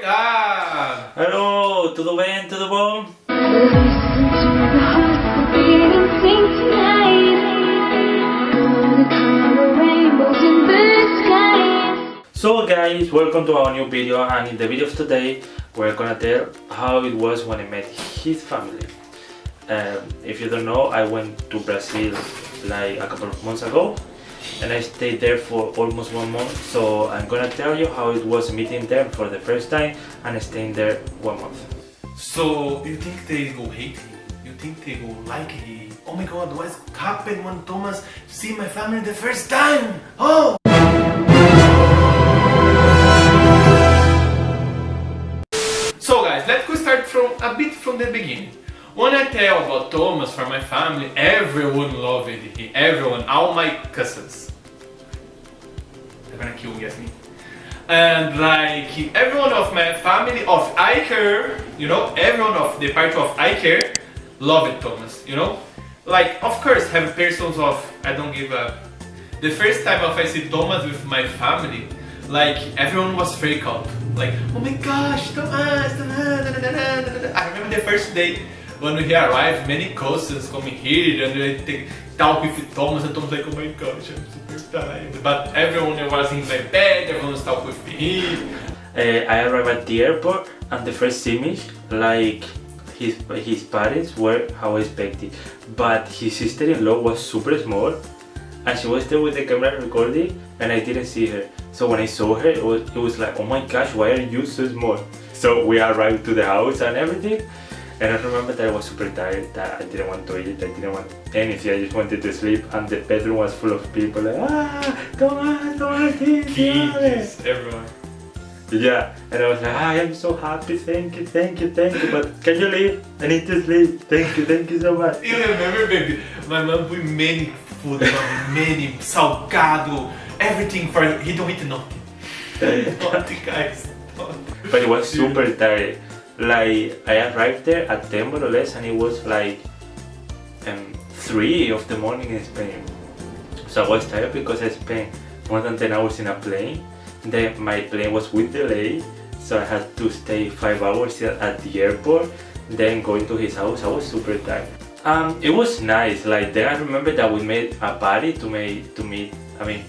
tá? Alô, tudo bem? Tudo bom? So guys, welcome to our new video and in the video of today we're gonna tell how it was when I met his family. Um, if you don't know, I went to Brazil like a couple of months ago and I stayed there for almost one month so I'm gonna tell you how it was meeting them for the first time and staying there one month. So, you think they go hate him? You think they go like him? Oh my god, what happened when Thomas see my family the first time? Oh! So guys, let's go start from a bit from the beginning. When I tell about Thomas from my family, everyone loved him. Everyone, all my cousins. Gonna kill me, guess me. And like everyone of my family of Iker, you know, everyone of the part of Iker loved Thomas, you know? Like, of course, have persons of I don't give a. The first time of I see Thomas with my family, like everyone was freaked out. Like, oh my gosh, Thomas. I remember the first day when we arrived, many cousins coming here and they take, talk with Thomas and Thomas like, oh my gosh, I'm super tired. But everyone was in my bed, everyone was talking with me. Uh, I arrived at the airport and the first image, like his his parents were how I expected, but his sister-in-law was super small, and she was there with the camera recording, and I didn't see her. So when I saw her, it was, it was like, oh my gosh, why are you so small? So we arrived to the house and everything, and I remember that I was super tired, that I didn't want to eat, I didn't want anything, I just wanted to sleep, and the bedroom was full of people like, ah, Thomas, Thomas, kiss, Kids, everyone. yeah, and I was like, ah, I am so happy, thank you, thank you, thank you, but can you leave? I need to sleep, thank you, thank you so much. You remember, baby? My mom put many food, many salgado, everything for he don't eat nothing. nothing, guys. nothing. But it was super tired. Like, I arrived there at 10 more or less, and it was like um, 3 of the morning in Spain. So I was tired because I spent more than 10 hours in a plane. Then my plane was with delay, so I had to stay 5 hours at the airport. Then going to his house, I was super tired. Um, it was nice. Like then I remember that we made a party to make to meet. I mean,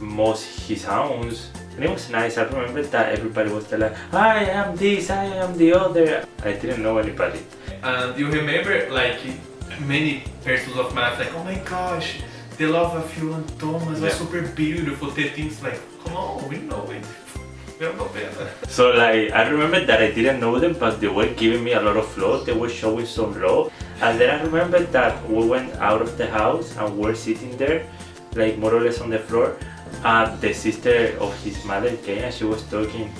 most his house. And it was nice. I remember that everybody was there like, I am this, I am the other. I didn't know anybody. And you remember, like, many persons of life, like, oh my gosh, the love of you and Thomas Yeah. was super beautiful. They things like, come on, we know it. We're not better. So like I remember that I didn't know them but they were giving me a lot of love, they were showing some love and then I remember that we went out of the house and were sitting there like more or less on the floor and the sister of his mother came and she was talking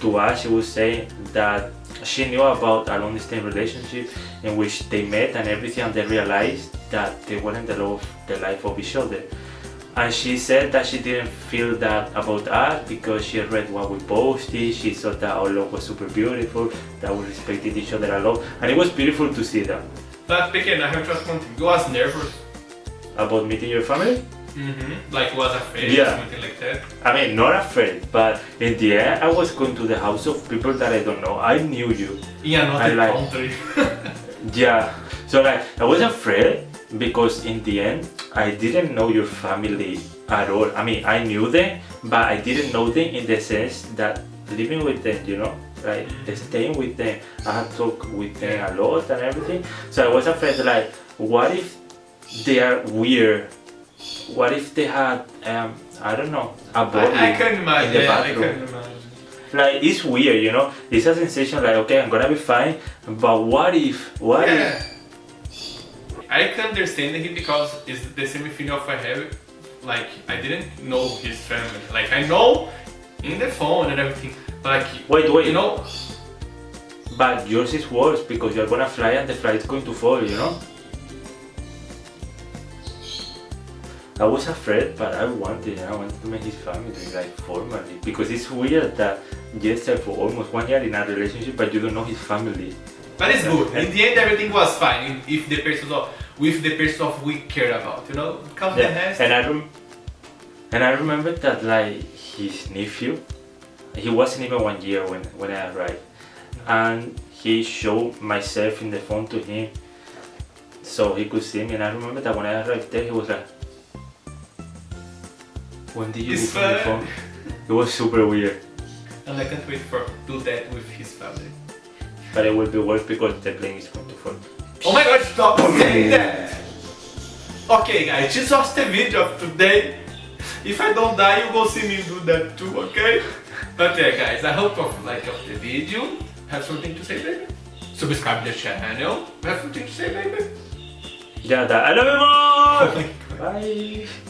to us, she was saying that she knew about a long distance relationship in which they met and everything and they realized that they weren't the love the life of each other and she said that she didn't feel that about us because she read what we posted she thought that our love was super beautiful that we respected each other a lot and it was beautiful to see that But pequeno, I have ask one thing. You was nervous? about meeting your family Mm-hmm. Like was afraid Yeah. or something like that? i mean not afraid but in the end i was going to the house of people that i don't know. I knew you. In another I like- country. yeah. So like i was afraid because in the end i didn't know your family at all. I mean i knew them but i didn't know them in the sense that living with them you know like staying with them. I had talked with them a lot and everything. So i was afraid like what if they are weird what if they had um i don't know a body I, I can in imagine. the Yeah, I bathroom can imagine. like it's weird you know it's a sensation like okay i'm gonna be fine but what if what if Yeah. I can understand him because it's the same feeling of I have. Like I didn't know his family. Like I know in the phone and everything. Like Wait, wait. you know, But yours is worse because you're gonna fly and the flight is going to fall, you know? I was afraid, but I wanted, I wanted to meet his family, like formally, because it's weird that you stay for almost one year in a relationship, but you don't know his family. but it's good. In the end, everything was fine. If the person of with the person of we care about, you know, the Yeah. rest. And I rem- and I remember that like his nephew, He wasn't even one year when, when I arrived. And he showed myself in the phone to him so he could see me. And I remember that when I arrived there, he was like, When did you open the phone? It was super weird. And I can't wait for do that with his family. But it will be worse because the plane is going to fall. Oh my god, stop oh, saying that! Okay guys, this was the video of today. If I don't die, you go see me do that too, okay? But yeah guys, I hope you like of the video. Have something to say, baby? Subscribe the channel. Have something to say, baby? Yeah, that. I love you Oh more! Bye!